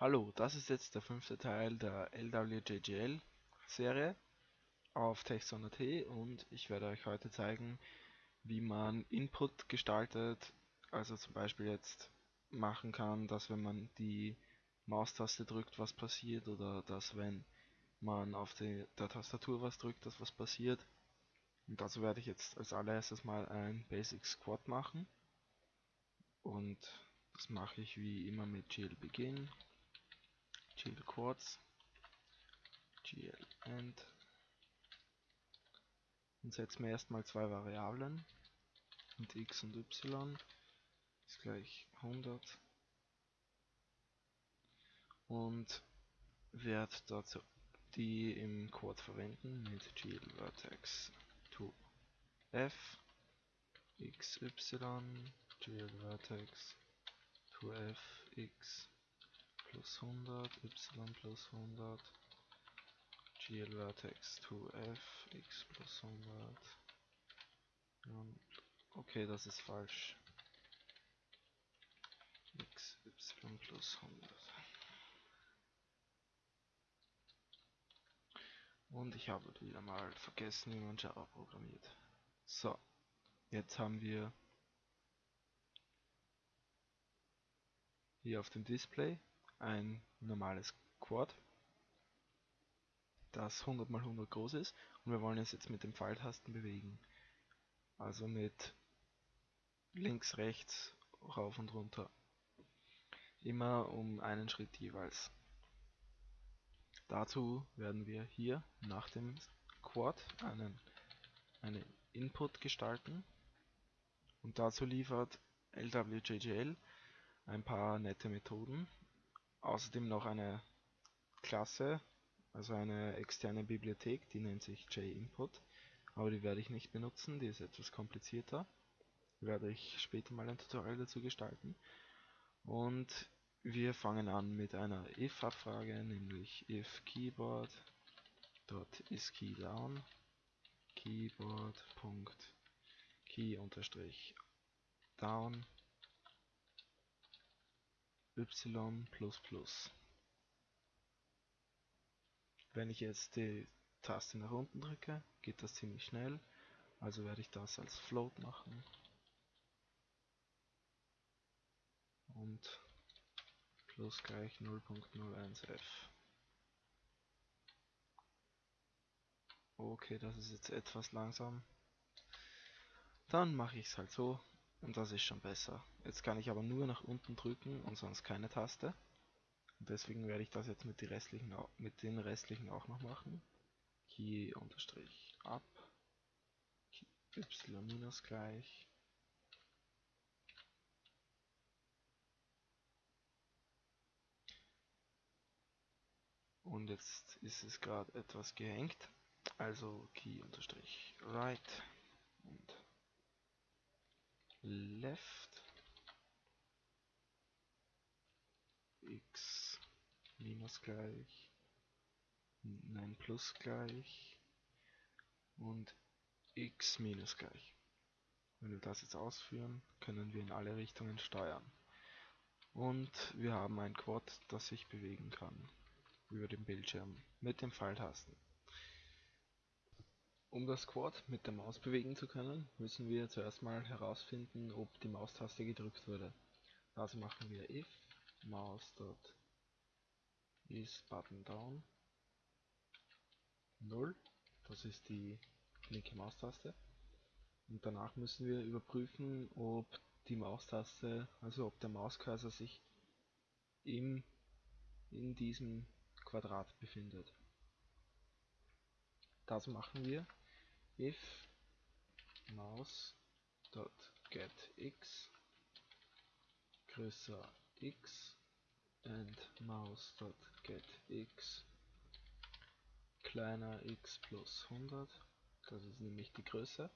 Hallo, das ist jetzt der fünfte Teil der LWJGL Serie auf Texon.at und ich werde euch heute zeigen, wie man Input gestaltet, also zum Beispiel jetzt machen kann, dass wenn man die Maustaste drückt, was passiert oder dass wenn man auf die, der Tastatur was drückt, dass was passiert. Und dazu werde ich jetzt als allererstes mal ein Basic Squat machen und das mache ich wie immer mit GL Begin gl quads gl end und setzen wir erstmal zwei Variablen. Und x und y ist gleich 100 und werde dazu die im Quad verwenden mit gl vertex to f xy gl vertex to f x plus 100, y plus 100, gl vertex 2f, x plus 100. okay, das ist falsch. x, y plus 100. Und ich habe wieder mal vergessen, wie man Java programmiert. So, jetzt haben wir hier auf dem Display ein normales Quad, das 100 x 100 groß ist und wir wollen es jetzt mit den Pfeiltasten bewegen. Also mit links, rechts, rauf und runter. Immer um einen Schritt jeweils. Dazu werden wir hier nach dem Quad einen, einen Input gestalten und dazu liefert LWJGL ein paar nette Methoden, außerdem noch eine Klasse, also eine externe Bibliothek, die nennt sich JInput, aber die werde ich nicht benutzen, die ist etwas komplizierter. Werde ich später mal ein Tutorial dazu gestalten. Und wir fangen an mit einer if-Abfrage, nämlich if keyboard dot is key down keyboard.key unterstrich down y++. Wenn ich jetzt die Taste nach unten drücke, geht das ziemlich schnell, also werde ich das als Float machen. Und plus gleich 0.01f. Okay, das ist jetzt etwas langsam. Dann mache ich es halt so, und das ist schon besser. Jetzt kann ich aber nur nach unten drücken und sonst keine Taste. Und deswegen werde ich das jetzt mit, restlichen, mit den restlichen auch noch machen. Key unterstrich up. y minus gleich. Und jetzt ist es gerade etwas gehängt. Also key unterstrich right und left x minus gleich nein plus gleich und x minus gleich. Wenn wir das jetzt ausführen, können wir in alle Richtungen steuern. Und wir haben ein Quad, das sich bewegen kann über den Bildschirm mit den Pfeiltasten. Um das Quad mit der Maus bewegen zu können, müssen wir zuerst mal herausfinden, ob die Maustaste gedrückt wurde. Dazu machen wir if mouse.is button down 0, das ist die linke Maustaste. Und danach müssen wir überprüfen, ob die Maustaste, also ob der Mauscursor sich im, in diesem Quadrat befindet. Das machen wir if mouse.getX größer x and mouse.getX kleiner x plus 100, das ist nämlich die Größe.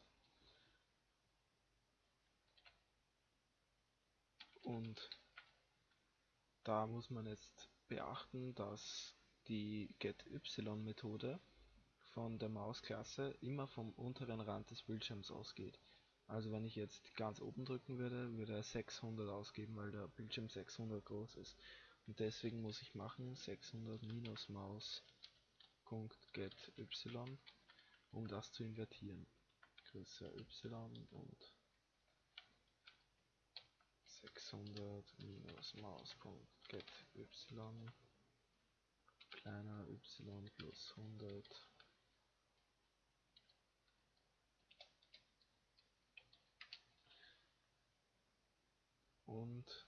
Und da muss man jetzt beachten, dass die getY-Methode von der Mausklasse immer vom unteren Rand des Bildschirms ausgeht. Also wenn ich jetzt ganz oben drücken würde, würde er 600 ausgeben, weil der Bildschirm 600 groß ist. Und deswegen muss ich machen 600 minus Maus.get y, um das zu invertieren. Größer y und 600 minus Maus.get y kleiner y plus 100 und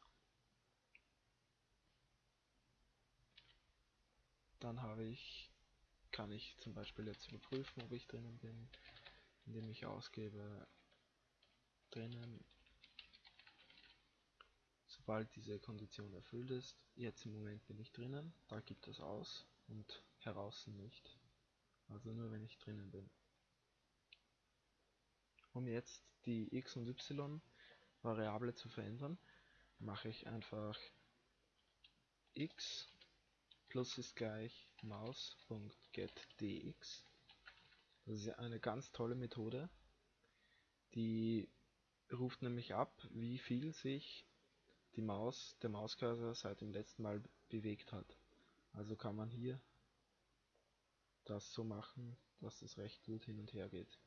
dann habe ich, kann ich zum Beispiel jetzt überprüfen, ob ich drinnen bin, indem ich ausgebe drinnen, sobald diese Kondition erfüllt ist. Jetzt im Moment bin ich drinnen, da gibt es aus und heraus nicht. Also nur wenn ich drinnen bin. Um jetzt die x und y Variable zu verändern, mache ich einfach x plus ist gleich maus.getDx. Das ist eine ganz tolle Methode. Die ruft nämlich ab, wie viel sich die Maus, der Mauscursor seit dem letzten Mal bewegt hat. Also kann man hier das so machen, dass es recht gut hin und her geht.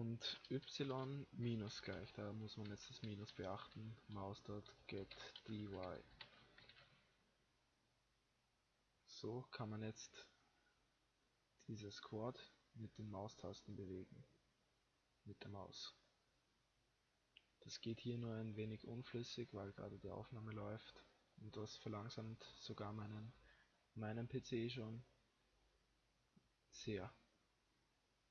Und y minus gleich, da muss man jetzt das Minus beachten, mouse.get dy. So kann man jetzt dieses Quad mit den Maustasten bewegen, mit der Maus. Das geht hier nur ein wenig unflüssig, weil gerade die Aufnahme läuft und das verlangsamt sogar meinen, meinen PC schon sehr.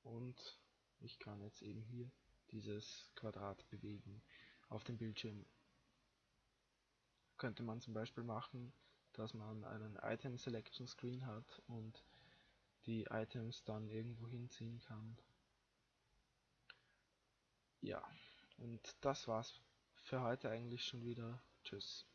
Und ich kann jetzt eben hier dieses Quadrat bewegen auf dem Bildschirm. Könnte man zum Beispiel machen, dass man einen Item Selection Screen hat und die Items dann irgendwo hinziehen kann. Ja, und das war's für heute eigentlich schon wieder. Tschüss.